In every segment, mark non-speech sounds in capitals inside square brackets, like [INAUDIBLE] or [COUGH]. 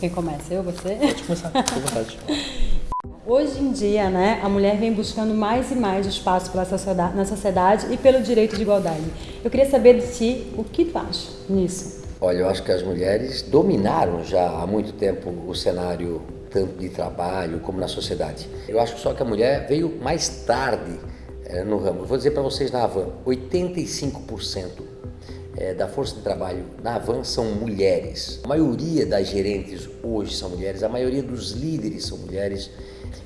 Quem começa? Eu, você? Pode começar, à vontade. [LAUGHS] Hoje em dia, né, a mulher vem buscando mais e mais espaço pela sociedade, na sociedade e pelo direito de igualdade. Eu queria saber de ti o que tu acha nisso. Olha, eu acho que as mulheres dominaram já há muito tempo o cenário tanto de trabalho como na sociedade. Eu acho só que a mulher veio mais tarde é, no ramo. vou dizer para vocês na Avan, 85% é, da força de trabalho na Avan são mulheres. A maioria das gerentes hoje são mulheres, a maioria dos líderes são mulheres.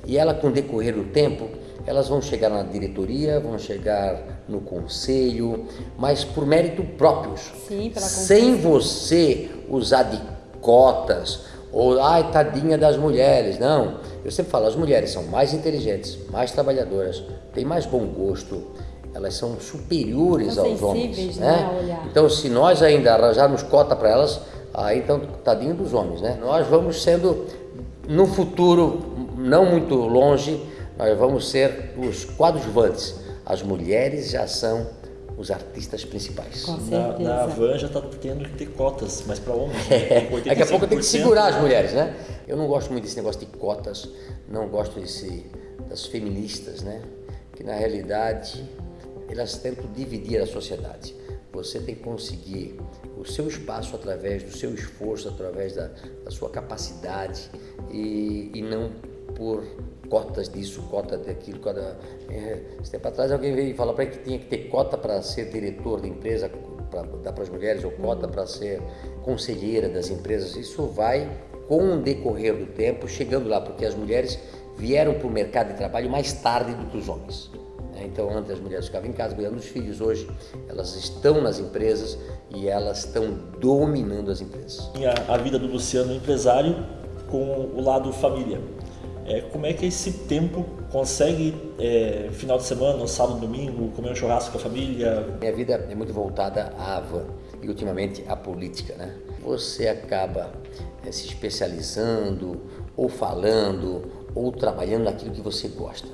E ela, com o decorrer do tempo, elas vão chegar na diretoria, vão chegar no conselho, mas por mérito próprios. Sim, pela Sem você usar de cotas ou, ai, tadinha das mulheres. Não, eu sempre falo, as mulheres são mais inteligentes, mais trabalhadoras, têm mais bom gosto, elas são superiores são aos homens. Né? né? Então, se nós ainda arranjarmos cota para elas, aí então, tadinho dos homens, né? Nós vamos sendo, no futuro, não muito longe, nós vamos ser os coadjuvantes. As mulheres já são os artistas principais. Com Na, na Avan já está tendo que ter cotas, mas para homens. É, daqui a pouco tem que segurar as mulheres, né? Eu não gosto muito desse negócio de cotas, não gosto desse, das feministas, né? Que na realidade elas tentam dividir a sociedade. Você tem que conseguir o seu espaço através do seu esforço, através da, da sua capacidade e, e não por cotas disso, cota daquilo. Cota... É, esse tempo atrás alguém veio falar para mim que tinha que ter cota para ser diretor de empresa, para dar para as mulheres, ou cota para ser conselheira das empresas. Isso vai, com o decorrer do tempo, chegando lá, porque as mulheres vieram para o mercado de trabalho mais tarde do que os homens. Né? Então, antes as mulheres ficavam em casa cuidando dos filhos, hoje elas estão nas empresas e elas estão dominando as empresas. A, a vida do Luciano empresário com o lado família. É, como é que esse tempo consegue, é, final de semana, sábado, domingo, comer um churrasco com a família? Minha vida é muito voltada à van e ultimamente à política, né? Você acaba é, se especializando, ou falando, ou trabalhando naquilo que você gosta.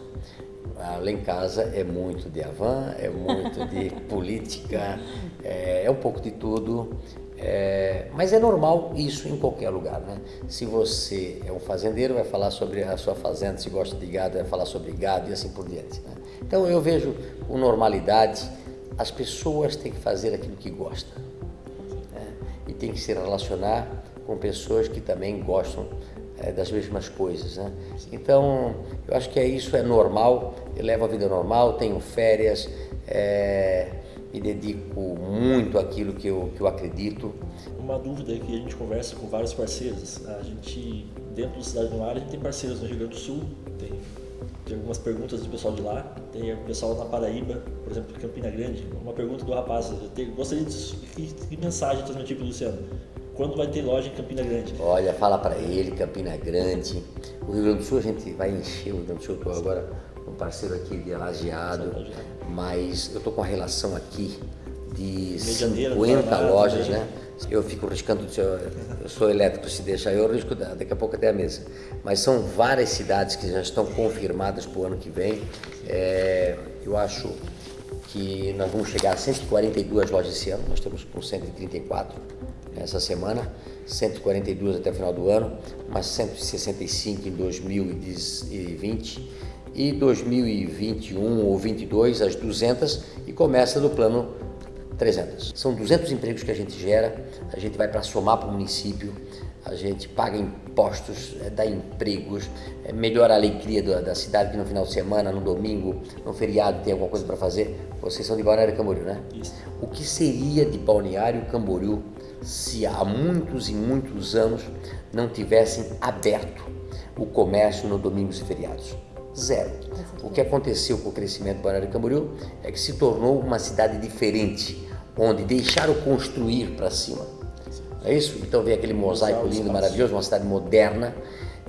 Lá em casa é muito de Avan, é muito de [LAUGHS] política, é, é um pouco de tudo. É, mas é normal isso em qualquer lugar, né? Se você é um fazendeiro, vai falar sobre a sua fazenda, se gosta de gado, vai falar sobre gado e assim por diante. Né? Então eu vejo com normalidade, as pessoas têm que fazer aquilo que gostam né? e tem que se relacionar com pessoas que também gostam é, das mesmas coisas, né? Então eu acho que é isso, é normal, eu levo a vida normal, tenho férias, é, me dedico muito àquilo que eu, que eu acredito. Uma dúvida que a gente conversa com vários parceiros, a gente, dentro do Cidade no Ar, a gente tem parceiros no Rio Grande do Sul, tem, tem algumas perguntas do pessoal de lá, tem o pessoal na Paraíba, por exemplo, Campina Grande. Uma pergunta do rapaz, eu te, gostaria de que, que mensagem transmitir para o Luciano? Quando vai ter loja em Campina Grande? Olha, fala para ele, Campina Grande. O Rio Grande do Sul a gente vai encher o Rio Grande do Sul, estou agora um parceiro aqui de Lajeado, mas eu estou com a relação aqui de 50 lojas, né? Eu fico riscando, eu sou elétrico, se deixar eu risco daqui a pouco até a mesa. Mas são várias cidades que já estão confirmadas para o ano que vem. É, eu acho que nós vamos chegar a 142 lojas esse ano, nós estamos com 134 essa semana, 142 até o final do ano, mas 165 em 2020 e 2021 ou 22 as 200 e começa do plano 300. São 200 empregos que a gente gera, a gente vai para somar para o município, a gente paga impostos, é, dá empregos, é, melhora a alegria da, da, cidade que no final de semana, no domingo, no feriado tem alguma coisa para fazer. Vocês são de Balneário Camboriú, né? Isso. O que seria de Balneário Camboriú se há muitos e muitos anos não tivessem aberto o comércio no domingos e feriados? Zero. O que aconteceu com o crescimento do Balneário Camboriú é que se tornou uma cidade diferente, onde deixaram construir para cima. É isso? Então vem aquele mosaico lindo, maravilhoso, uma cidade moderna,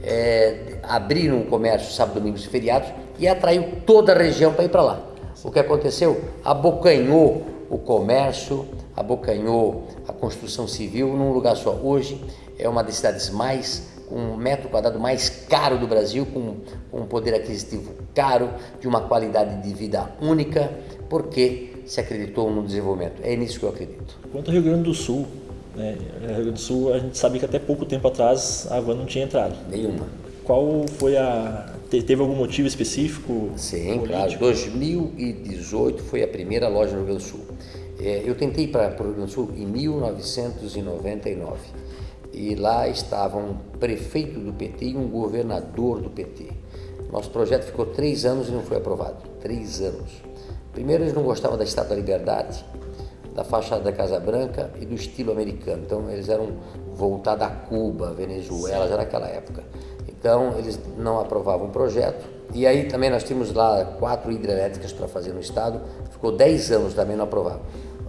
é, abriram o comércio sábado, domingos e feriados e atraiu toda a região para ir para lá. O que aconteceu? Abocanhou o comércio, abocanhou a construção civil num lugar só. Hoje é uma das cidades mais com um metro quadrado mais caro do Brasil, com, com um poder aquisitivo caro, de uma qualidade de vida única, porque se acreditou no desenvolvimento. É nisso que eu acredito. Quanto ao Rio Grande do Sul, Né? Rio Grande do Sul, a gente sabe que até pouco tempo atrás a van não tinha entrado. Nenhuma. Qual foi a. Teve algum motivo específico? Sim, político? claro. 2018 foi a primeira loja no Rio Grande do Sul. É, eu tentei para o Rio Grande do Sul em 1999 e lá estavam um prefeito do PT e um governador do PT. Nosso projeto ficou três anos e não foi aprovado. Três anos. Primeiro, eles não gostavam da Estátua da Liberdade, da fachada da Casa Branca e do estilo americano. Então, eles eram voltados a Cuba, Venezuela, já naquela época. Então, eles não aprovavam o projeto. E aí também nós tínhamos lá quatro hidrelétricas para fazer no estado, ficou dez anos também não aprovado.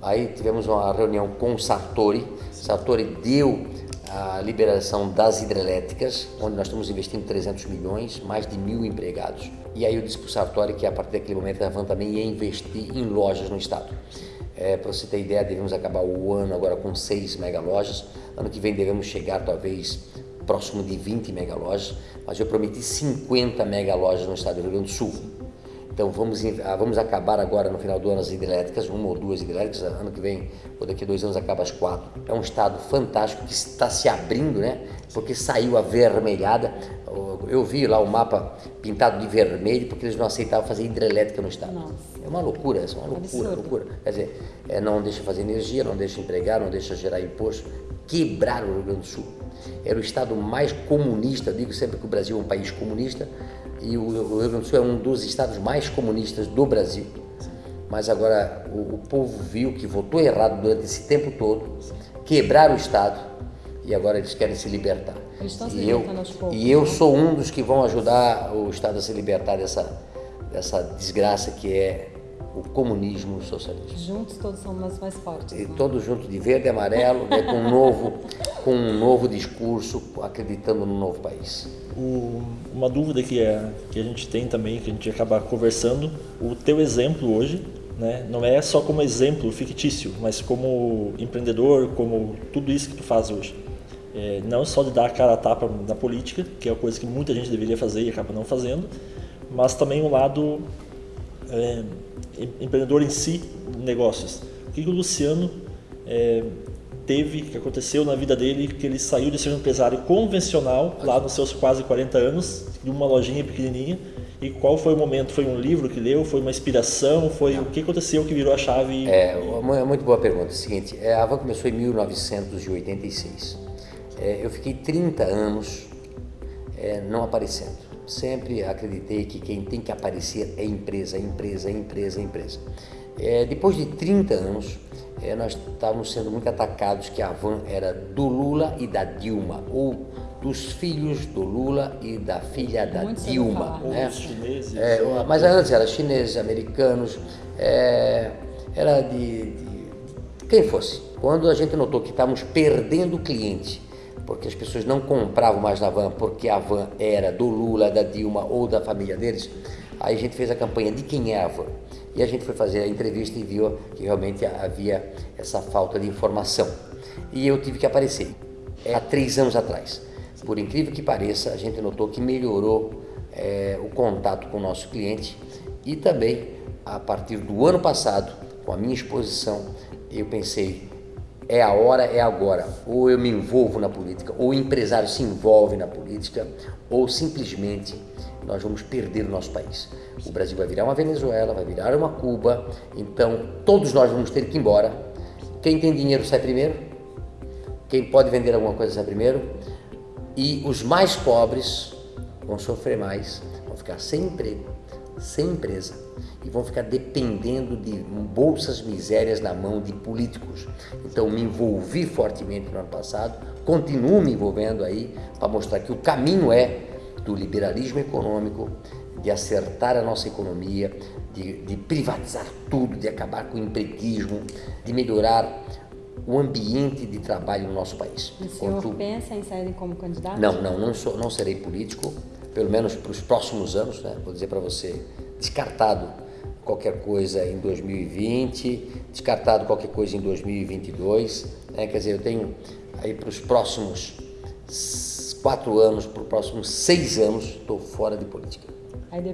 Aí tivemos uma reunião com o Sartori, Sartori deu a liberação das hidrelétricas, onde nós estamos investindo 300 milhões, mais de mil empregados. E aí eu disse para o Sartori que a partir daquele momento a Van também ia investir em lojas no estado. É, para você ter ideia, devemos acabar o ano agora com 6 mega lojas, ano que vem devemos chegar talvez próximo de 20 mega lojas, mas eu prometi 50 mega lojas no estado do Rio Grande do Sul. Então vamos, ah, vamos acabar agora no final do ano as hidrelétricas, uma ou duas hidrelétricas, ano que vem, ou daqui a dois anos acaba as quatro. É um estado fantástico que está se abrindo, né? Porque saiu a vermelhada. Eu vi lá o mapa pintado de vermelho porque eles não aceitavam fazer hidrelétrica no estado. Nossa. É uma loucura, é uma loucura, loucura. Quer dizer, é, não deixa fazer energia, não deixa empregar, não deixa gerar imposto. Quebraram o Rio Grande do Sul. Era o estado mais comunista, digo sempre que o Brasil é um país comunista, e o Rio Grande do Sul é um dos estados mais comunistas do Brasil. Mas agora o, o povo viu que votou errado durante esse tempo todo, quebraram o Estado e agora eles querem se libertar. Eles estão se e eu, aos poucos, e eu né? sou um dos que vão ajudar o Estado a se libertar dessa, dessa desgraça que é o comunismo e o socialismo. Juntos todos somos mais fortes. E né? todos juntos de verde e amarelo, né, com, um novo, com um novo discurso, acreditando no novo país. O, uma dúvida que, é, que a gente tem também, que a gente acaba conversando, o teu exemplo hoje, né, não é só como exemplo fictício, mas como empreendedor, como tudo isso que tu faz hoje. É, não só de dar a cara a tapa na política, que é uma coisa que muita gente deveria fazer e acaba não fazendo, mas também o lado é, empreendedor em si, negócios. O que, que o Luciano é, teve, que aconteceu na vida dele, que ele saiu de ser um empresário convencional, lá nos seus quase 40 anos, de uma lojinha pequenininha, e qual foi o momento? Foi um livro que leu? Foi uma inspiração? Foi Não. o que aconteceu que virou a chave? É, é muito boa pergunta. É o seguinte, é, a Van começou em 1986. É, eu fiquei 30 anos é, não aparecendo sempre acreditei que quem tem que aparecer é empresa, empresa, empresa, empresa. É, depois de 30 anos, é, nós estávamos sendo muito atacados que a van era do Lula e da Dilma, ou dos filhos do Lula e da filha da muito Dilma. Né? chineses. É, mas antes era chineses, americanos, é, era de, de quem fosse. Quando a gente notou que estávamos perdendo o cliente, porque as pessoas não compravam mais na van porque a van era do Lula, da Dilma ou da família deles, aí a gente fez a campanha de quem é a van. E a gente foi fazer a entrevista e viu que realmente havia essa falta de informação. E eu tive que aparecer é, há três anos atrás. Por incrível que pareça, a gente notou que melhorou é, o contato com o nosso cliente e também, a partir do ano passado, com a minha exposição, eu pensei, é a hora, é agora. Ou eu me envolvo na política, ou o empresário se envolve na política, ou simplesmente nós vamos perder o nosso país. O Brasil vai virar uma Venezuela, vai virar uma Cuba, então todos nós vamos ter que ir embora. Quem tem dinheiro sai primeiro, quem pode vender alguma coisa sai primeiro, e os mais pobres vão sofrer mais, vão ficar sem emprego, sem empresa e vão ficar dependendo de bolsas misérias na mão de políticos. Então me envolvi fortemente no ano passado, continuo me envolvendo aí para mostrar que o caminho é do liberalismo econômico, de acertar a nossa economia, de, de privatizar tudo, de acabar com o empreguismo, de melhorar o ambiente de trabalho no nosso país. O senhor Quanto... pensa em sair como candidato? Não, não, não, sou, não serei político, pelo menos para os próximos anos, né? vou dizer para você, descartado qualquer coisa em 2020, descartado qualquer coisa em 2022. Né? Quer dizer, eu tenho aí para os próximos quatro anos, para os próximos seis anos, estou fora de política.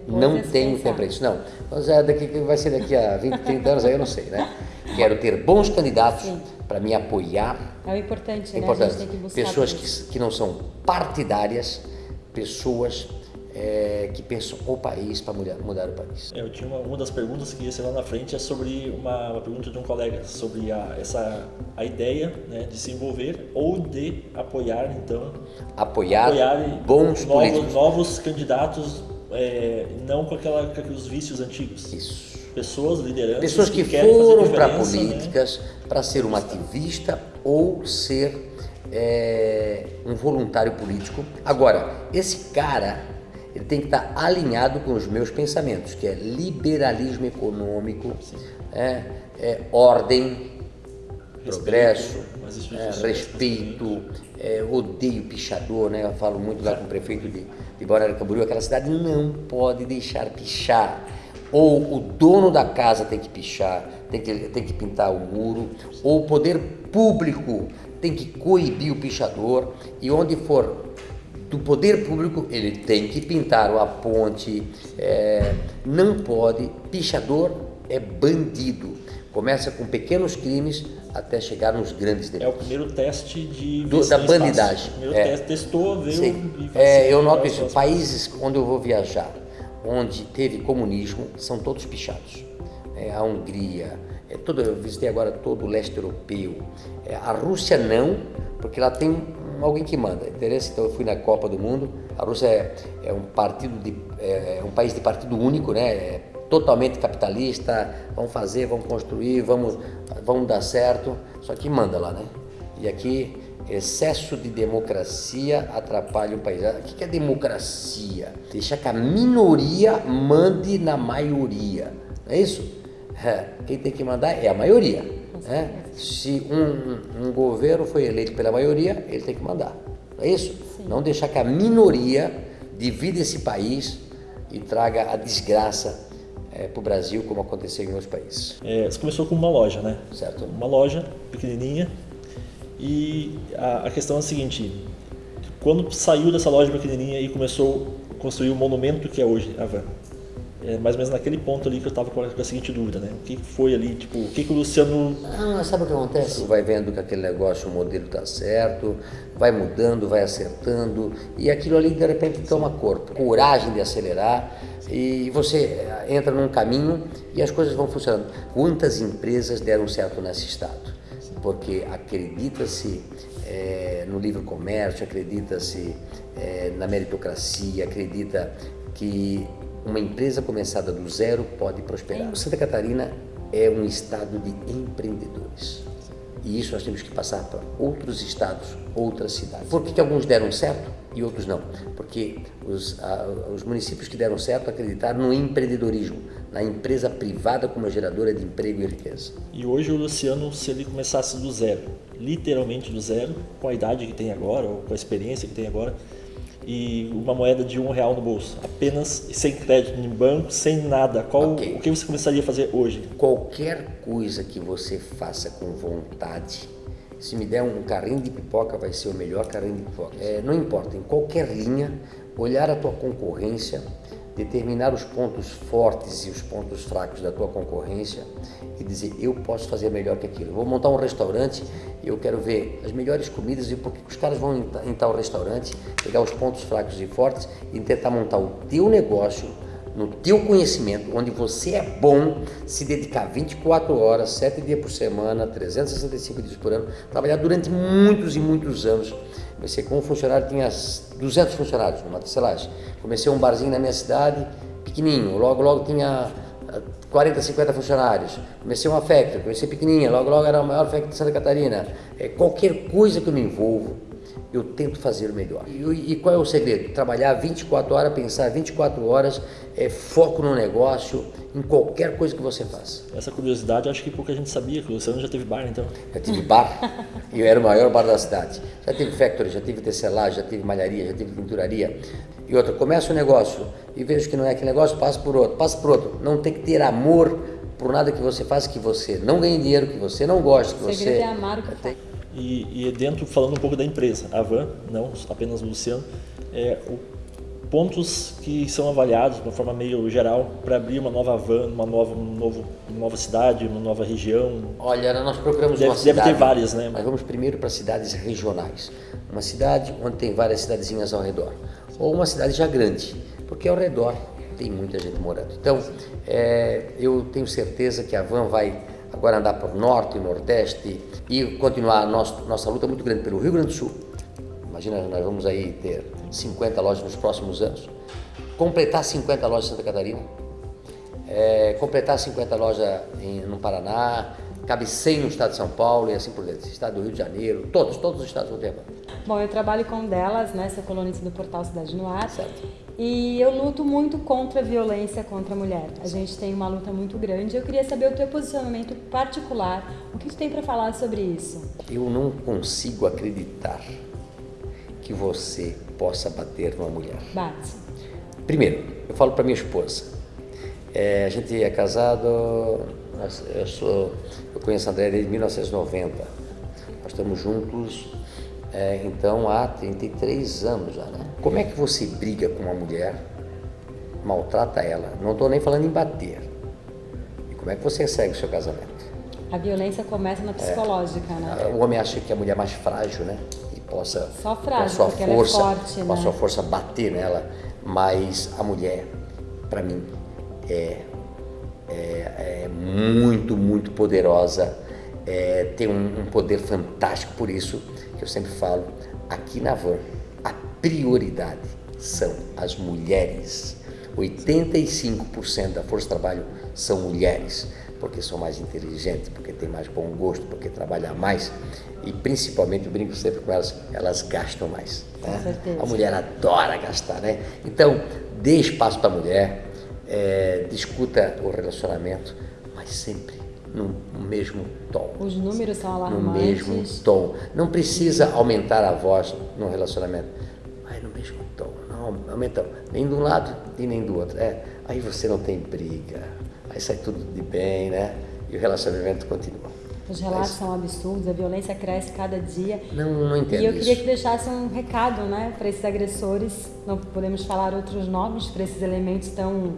não tenho tempo para isso. Não. Mas é daqui, vai ser daqui a 20, 30 anos, aí eu não sei, né? Quero ter bons candidatos para me apoiar. É o importante, é né? Importante. Pessoas que, que não são partidárias, pessoas é, que pensam o país para mudar, mudar, o país. É, eu tinha uma, uma, das perguntas que ia ser lá na frente é sobre uma, uma pergunta de um colega sobre a, essa a ideia né, de se envolver ou de apoiar então apoiar, apoiar bons novos, novos candidatos é, não com, aquela, com aqueles vícios antigos. Isso. Pessoas, lideranças Pessoas que, que foram para né? políticas né? para ser um ativista ou ser é, um voluntário político. Agora, esse cara ele tem que estar alinhado com os meus pensamentos, que é liberalismo econômico, é, é ordem, progresso, é, respeito, é, odeio pichador, né? Eu falo muito lá com o prefeito de, de Balneário Camboriú, aquela cidade não pode deixar pichar. Ou o dono da casa tem que pichar, tem que, tem que pintar o muro, ou o poder público tem que coibir o pichador, e onde for do poder público, ele tem que pintar a ponte, é, não pode, pichador é bandido. Começa com pequenos crimes até chegar nos grandes delitos. É o primeiro teste de Do, da bandidagem. O primeiro é. teste testou, viu Sim. É, eu noto isso. Países onde eu vou viajar, onde teve comunismo, são todos pichados. É, a Hungria, é todo, eu visitei agora todo o leste europeu. É, a Rússia não, porque lá tem alguém que manda. Interesse, então eu fui na Copa do Mundo. A Rússia é, é um partido de, é, é um país de partido único, né? É totalmente capitalista. Vamos fazer, vamos construir, vamos, vamos dar certo. Só que manda lá, né? E aqui excesso de democracia atrapalha o país. O que é democracia? Deixar que a minoria mande na maioria. Não é isso? [LAUGHS] Quem tem que mandar é a maioria. Né? Se um, um, governo foi eleito pela maioria, ele tem que mandar. Não é isso? Sim. Não deixar que a minoria divida esse país e traga a desgraça é, para o Brasil, como aconteceu em outros países. É, você começou com uma loja, né? Certo. Uma loja pequenininha. E a, a questão é a seguinte: quando saiu dessa loja pequenininha e começou a construir o monumento que é hoje a Van, é mais ou menos naquele ponto ali que eu estava com a seguinte dúvida, né? O que foi ali, tipo, o que, que o Luciano. Ah, sabe o que acontece? Vai vendo que aquele negócio, o modelo está certo, vai mudando, vai acertando, e aquilo ali de repente toma corpo. Coragem de acelerar, e você entra num caminho e as coisas vão funcionando. Quantas empresas deram certo nesse estado? Porque acredita-se é, no livre comércio, acredita-se é, na meritocracia, acredita que uma empresa começada do zero pode prosperar. Santa Catarina é um estado de empreendedores. E isso nós temos que passar para outros estados, outras cidades. Por que, que alguns deram certo e outros não? Porque os, a, os municípios que deram certo acreditaram no empreendedorismo, na empresa privada como geradora de emprego e riqueza. E hoje o Luciano, se ele começasse do zero, literalmente do zero, com a idade que tem agora, ou com a experiência que tem agora, e uma moeda de um real no bolso, apenas sem crédito em banco, sem nada. Qual okay. o que você começaria a fazer hoje? Qualquer coisa que você faça com vontade, se me der um carrinho de pipoca, vai ser o melhor carrinho de pipoca. É, não importa, em qualquer linha, olhar a tua concorrência determinar os pontos fortes e os pontos fracos da tua concorrência e dizer eu posso fazer melhor que aquilo. vou montar um restaurante e eu quero ver as melhores comidas e porque os caras vão em tal restaurante, pegar os pontos fracos e fortes e tentar montar o teu negócio no teu conhecimento, onde você é bom, se dedicar 24 horas, 7 dias por semana, 365 dias por ano, trabalhar durante muitos e muitos anos Comecei como funcionário, tinha 200 funcionários numa tecelagem. Comecei um barzinho na minha cidade, pequenininho. Logo, logo tinha 40, ah, 50 funcionários. Comecei uma factory, comecei pequenininha. Logo, logo era a maior factory de Santa Catarina. É, qualquer coisa que eu me envolvo, eu tento fazer o melhor. E, e, qual é o segredo? Trabalhar 24 horas, pensar 24 horas, é, foco no negócio, em qualquer coisa que você faça. Essa curiosidade, acho que pouca gente sabia que o Luciano já teve bar, então. Já tive bar, [LAUGHS] e eu era o maior bar da cidade. Já tive factory, já tive tecelagem, já tive malharia, já tive pinturaria. E outra, começa o um negócio e vejo que não é aquele negócio, passa por outro, passa por outro. Não tem que ter amor por nada que você faz, que você não ganhe dinheiro, que você não gosta, que você... É amar o que faz. E, e dentro, falando um pouco da empresa, a Van, não apenas o Luciano, é, o pontos que são avaliados de uma forma meio geral para abrir uma nova van, uma nova, um novo, uma nova cidade, uma nova região? Olha, nós procuramos deve, uma cidade... Deve ter várias, né? Mas vamos primeiro para cidades regionais. Uma cidade onde tem várias cidadezinhas ao redor. Ou uma cidade já grande, porque ao redor tem muita gente morando. Então, é, eu tenho certeza que a van vai agora andar para o norte e nordeste e continuar a nossa, nossa luta muito grande pelo Rio Grande do Sul. Imagina, nós vamos aí ter 50 lojas nos próximos anos, completar 50 lojas em Santa Catarina, é, completar 50 lojas em, no Paraná, cabe 100 no estado de São Paulo e assim por diante, estado do Rio de Janeiro, todos, todos os estados vão ter Bom, eu trabalho com delas, né, sou colunista do portal Cidade no Ar, certo. e eu luto muito contra a violência contra a mulher. A gente tem uma luta muito grande. Eu queria saber o teu posicionamento particular, o que tu tem para falar sobre isso? Eu não consigo acreditar que você possa bater numa mulher. Bate. Primeiro, eu falo para minha esposa. É, a gente é casado, eu, sou, eu conheço a André desde 1990. Nós estamos juntos, é, então, há 33 anos já, né? Como é que você briga com uma mulher, maltrata ela? Não estou nem falando em bater. E como é que você segue o seu casamento? A violência começa na psicológica, é, né? O homem acha que a mulher é mais frágil, né? possa, Só frágil, com a sua força, é forte, com a né? sua força bater nela, mas a mulher, para mim, é, é, é, muito, muito poderosa, é, tem um, um poder fantástico, por isso que eu sempre falo, aqui na Van, a prioridade são as mulheres. 85% da força de trabalho são mulheres porque são mais inteligentes, porque têm mais bom gosto, porque trabalham mais e principalmente, eu brinco sempre com elas, elas gastam mais. Né? A mulher adora gastar, né? Então, dê espaço para a mulher, é, discuta o relacionamento, mas sempre no, mesmo tom. Os números são alarmantes. No mesmo tom. Não precisa aumentar a voz no relacionamento, mas no mesmo tom. Não aumenta nem de um lado e nem do outro. É, aí você não tem briga aí sai tudo de bem, né? E o relacionamento continua. Os relatos são absurdos, a violência cresce cada dia. Não, não entendo E eu queria isso. que deixasse um recado, né, para esses agressores. Não podemos falar outros nomes para esses elementos tão.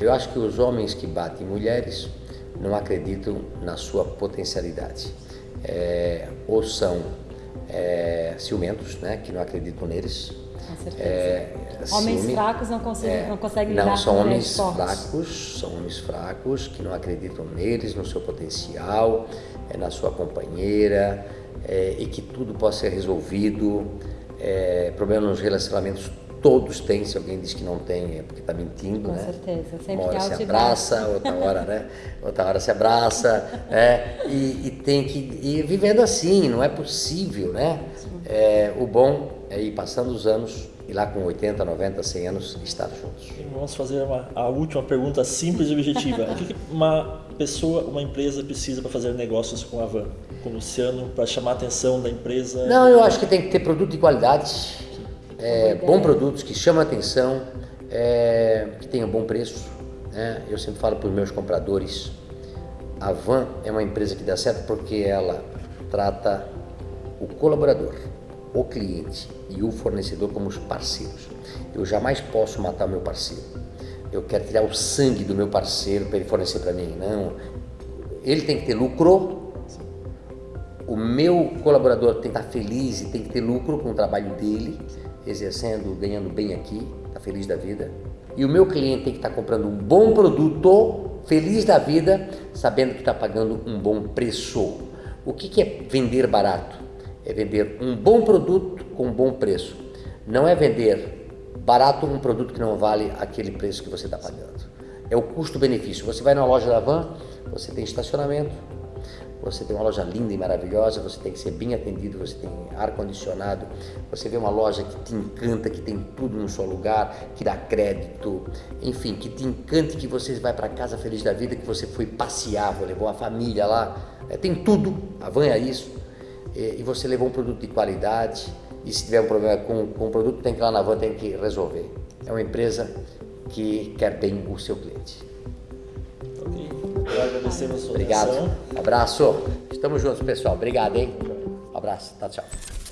Eu acho que os homens que batem mulheres não acreditam na sua potencialidade. É, ou são é, ciumentos, né, que não acreditam neles. Com certeza. É, homens ciúme, fracos não conseguem, é, não conseguem lidar não, são com homens fortes. fracos, são homens fracos que não acreditam neles, no seu potencial, é, na sua companheira é, e que tudo possa ser resolvido. É, problema nos relacionamentos todos têm, se alguém diz que não tem é porque está mentindo, Com né? certeza, sempre Uma hora se abraça, outra hora, né? Outra hora se abraça, é, e, e, tem que ir vivendo assim, não é possível, né? É, o bom é ir passando os anos e lá com 80, 90, 100 anos estar juntos. E vamos fazer uma, a última pergunta simples e objetiva. o que uma pessoa, uma empresa precisa para fazer negócios com a Van, com o Luciano, para chamar a atenção da empresa? Não, eu acho que tem que ter produto de qualidade, é, bom produtos que chamam a atenção, é, que tenham bom preço. Né? Eu sempre falo para os meus compradores, a Van é uma empresa que dá certo porque ela trata o colaborador, o cliente e o fornecedor como os parceiros. Eu jamais posso matar meu parceiro. Eu quero tirar o sangue do meu parceiro para ele fornecer para mim. Não. Ele tem que ter lucro. O meu colaborador tem que estar feliz e tem que ter lucro com o trabalho dele, exercendo, ganhando bem aqui, está feliz da vida. E o meu cliente tem que estar comprando um bom produto, feliz da vida, sabendo que está pagando um bom preço. O que é vender barato? É vender um bom produto com um bom preço. Não é vender barato um produto que não vale aquele preço que você está pagando. É o custo-benefício. Você vai na loja da Van, você tem estacionamento, você tem uma loja linda e maravilhosa, você tem que ser bem atendido, você tem ar-condicionado, você vê uma loja que te encanta, que tem tudo no seu lugar, que dá crédito, enfim, que te encante, que você vai para casa feliz da vida, que você foi passear, levou a família lá, é, tem tudo, a Van é isso, e, você levou um produto de qualidade, e se tiver um problema com, com o produto, tem que ir lá na van, tem que resolver. É uma empresa que quer bem o seu cliente. Ok. Agradecemos a sua Obrigado. atenção. Abraço. Estamos juntos, pessoal. Obrigado, hein? Um abraço. Tchau, tchau.